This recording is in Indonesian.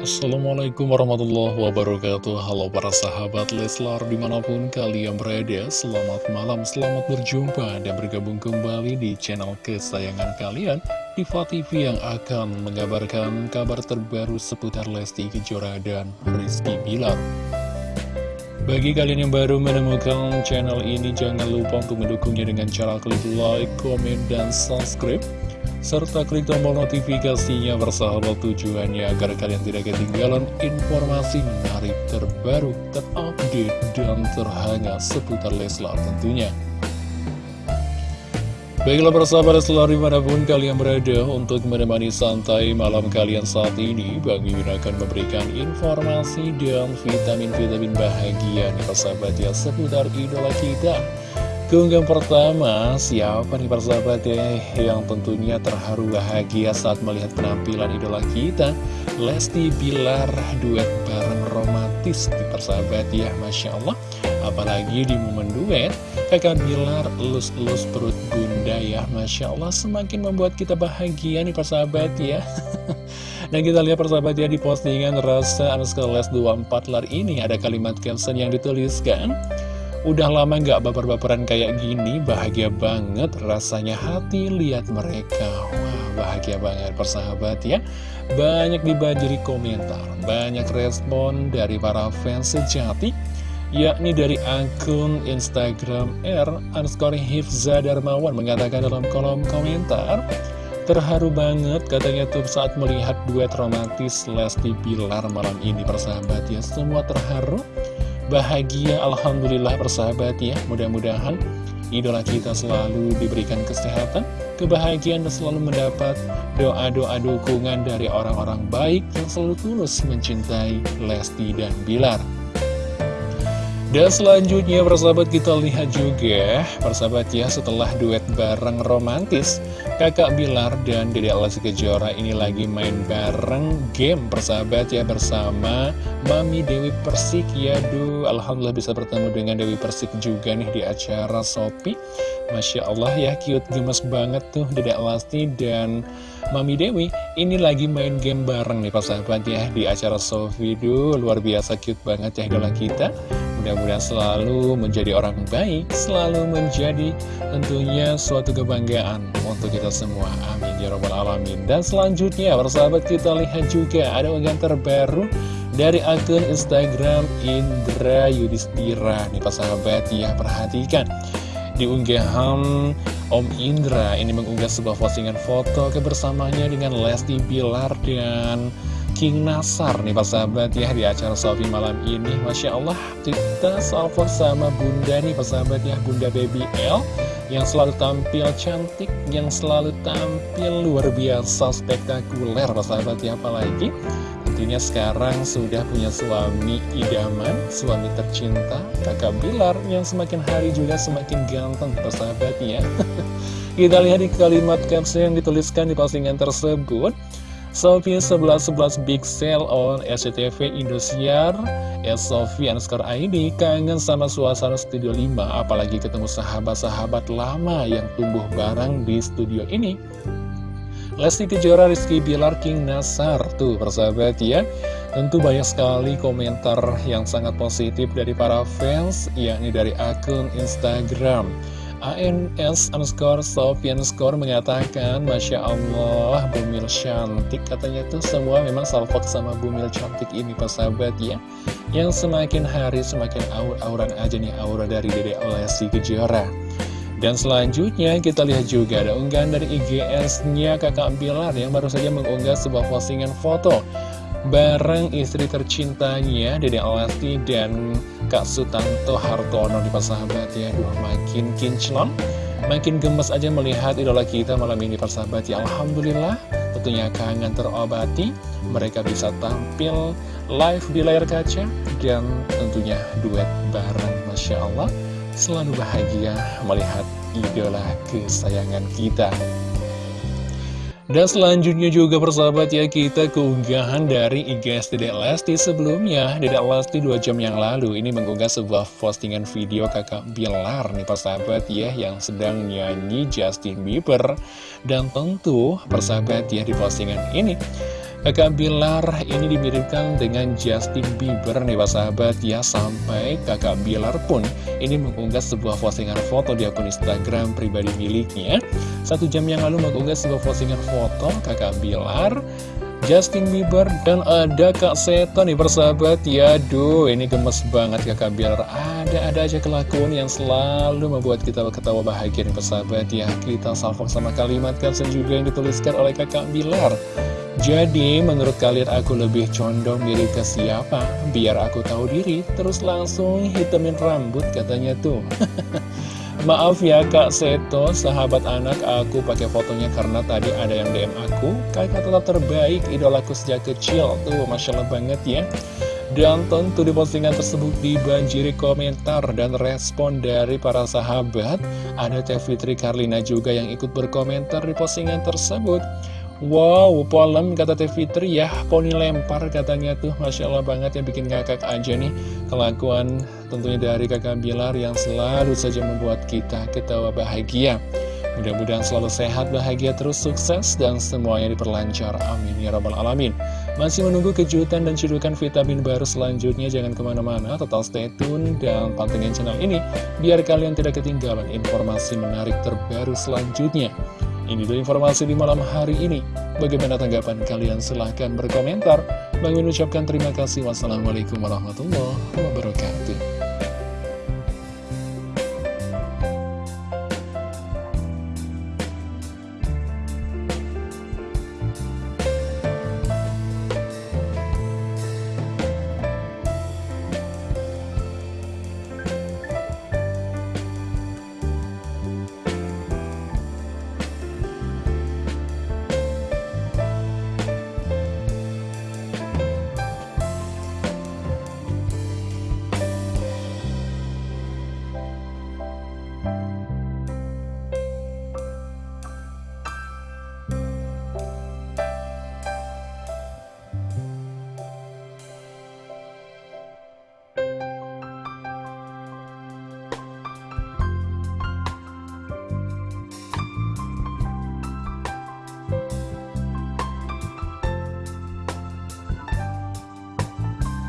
Assalamualaikum warahmatullahi wabarakatuh. Halo para sahabat Leslar di mana pun kalian berada Selamat malam, selamat berjumpa dan bergabung kembali di channel kesayangan kalian Diva TV yang akan mengabarkan kabar terbaru seputar Lesti Kejora dan Rizky Bilar. Bagi kalian yang baru menemukan channel ini, jangan lupa untuk mendukungnya dengan cara klik like, comment, dan subscribe serta klik tombol notifikasinya bersahabat tujuannya agar kalian tidak ketinggalan informasi menarik terbaru, terupdate, dan terhangat seputar Leslar tentunya. Baiklah persahabat selalu di mana pun kalian berada untuk menemani santai malam kalian saat ini Bang Mimin akan memberikan informasi dan vitamin-vitamin bahagia nih persahabat ya seputar idola kita Keunggahan pertama, siapa nih persahabat ya yang tentunya terharu bahagia saat melihat penampilan idola kita Lesti Bilar duet bareng romantis di persahabat ya Masya Allah. Apalagi di momen duet kakak Bilar elus-elus perut bunda ya Masya Allah semakin membuat kita bahagia nih persahabat ya. Dan kita lihat persahabat ya di postingan rasa underscore les 24 lar ini ada kalimat caption yang dituliskan Udah lama gak baper-baperan kayak gini, bahagia banget rasanya hati lihat mereka. Wah, bahagia banget persahabat ya. Banyak dibanjiri komentar, banyak respon dari para fans sejati, yakni dari akun Instagram R underscore Hifza Darmawan mengatakan dalam kolom komentar, Terharu banget katanya tuh saat melihat duet romantis Lesti Bilar malam ini persahabat ya Semua terharu bahagia Alhamdulillah persahabat ya. Mudah-mudahan idola kita selalu diberikan kesehatan kebahagiaan dan selalu mendapat doa-doa dukungan dari orang-orang baik yang selalu tulus mencintai Lesti dan Bilar. Dan selanjutnya persahabat kita lihat juga Persahabat ya setelah duet bareng romantis Kakak Bilar dan Dede Alasi Kejora ini lagi main bareng game persahabat ya Bersama Mami Dewi Persik. Ya Duh Alhamdulillah bisa bertemu dengan Dewi Persik juga nih di acara Sopi Masya Allah ya cute gemes banget tuh Dede Alasi dan Mami Dewi ini lagi main game bareng nih persahabat ya Di acara Sofi Duh luar biasa cute banget ya idola kita Mudah-mudahan selalu menjadi orang baik, selalu menjadi tentunya suatu kebanggaan untuk kita semua. Amin ya robbal alamin. Dan selanjutnya, persahabat kita lihat juga ada unggahan terbaru dari akun Instagram Indra Yudhistira. Nih persahabat ya, perhatikan. Di unggahan Om Indra ini mengunggah sebuah postingan foto kebersamaannya dengan Lesti Bilar dan King Nasar nih Pak Sahabat ya di acara Sofi malam ini. Masya Allah kita salvo sama Bunda nih Pak Sahabat ya Bunda Baby L yang selalu tampil cantik yang selalu tampil luar biasa spektakuler Pak Sahabat ya apalagi tentunya sekarang sudah punya suami idaman suami tercinta kakak Bilar yang semakin hari juga semakin ganteng Pak Sahabat ya. Kita lihat di kalimat caption yang dituliskan di postingan tersebut Sofi 1111 Big Sale on SCTV Indosiar. S Sofi underscore ID kangen sama suasana Studio 5 Apalagi ketemu sahabat-sahabat lama yang tumbuh bareng di studio ini. Lesti Kejora, Rizky Bilar, King Nasar Tuh persahabat ya. Tentu banyak sekali komentar yang sangat positif dari para fans Yakni dari akun Instagram ANS underscore Sofian score mengatakan Masya Allah Bumil cantik. Katanya tuh semua memang salvok sama Bumil cantik ini sahabat ya. Yang semakin hari semakin aur-auran aja nih aura dari Dede Lesti Kejora. Dan selanjutnya kita lihat juga ada unggahan dari IGS-nya kakak Bilar yang baru saja mengunggah sebuah postingan foto bareng istri tercintanya Dede Lesti dan Kak Sutanto Hartono di persahabat ya. Duh, makin kinclong makin gemes aja melihat idola kita malam ini persahabat ya. Alhamdulillah tentunya kangen terobati. Mereka bisa tampil live di layar kaca dan tentunya duet bareng Masya Allah. Selalu bahagia melihat idola kesayangan kita dan selanjutnya juga persahabat ya kita keunggahan dari IGS Dedek Lesti sebelumnya. Dedek Lesti 2 jam yang lalu ini mengunggah sebuah postingan video kakak Bilar nih persahabat ya Yang sedang nyanyi Justin Bieber. Dan tentu persahabat ya di postingan ini Kakak Bilar ini dimiripkan dengan Justin Bieber nih Pak sahabat. Ya Sampai kakak Bilar pun ini mengunggah sebuah postingan foto di akun Instagram pribadi miliknya. Satu jam yang lalu mengunggah sebuah postingan foto kakak Bilar Justin Bieber dan ada Kak Seto nih persahabat ya Aduh ini gemes banget kakak biar ada-ada aja kelakuan yang selalu membuat kita ketawa bahagia nih persahabat ya Kita salvo sama kalimat caption juga yang dituliskan oleh kakak Bilar Jadi menurut kalian aku lebih condong mirip ke siapa? Biar aku tahu diri terus langsung hitamin rambut katanya tuh. Maaf ya Kak Seto, sahabat anak aku pakai fotonya karena tadi ada yang DM aku. Kakak tetap terbaik, idolaku sejak kecil. Tuh, Masya Allah banget ya. Dan tentu di postingan tersebut dibanjiri komentar dan respon dari para sahabat. Ada Teh Fitri Karlina juga yang ikut berkomentar di postingan tersebut Wow, polem kata Teh Fitri ya, poni lempar katanya tuh Masya Allah banget yang bikin ngakak aja nih Kelakuan tentunya dari kakak Bilar yang selalu saja membuat kita ketawa bahagia Mudah-mudahan selalu sehat, bahagia, terus sukses, dan semuanya diperlancar. Amin. Ya Rabbal Alamin. Masih menunggu kejutan dan cedukan vitamin baru selanjutnya. Jangan ke mana-mana, tetap stay tune dan pantengin channel ini. Biar kalian tidak ketinggalan informasi menarik terbaru selanjutnya. Ini dulu informasi di malam hari ini. Bagaimana tanggapan kalian? Silahkan berkomentar. Bang ucapkan terima kasih. Wassalamualaikum warahmatullahi wabarakatuh.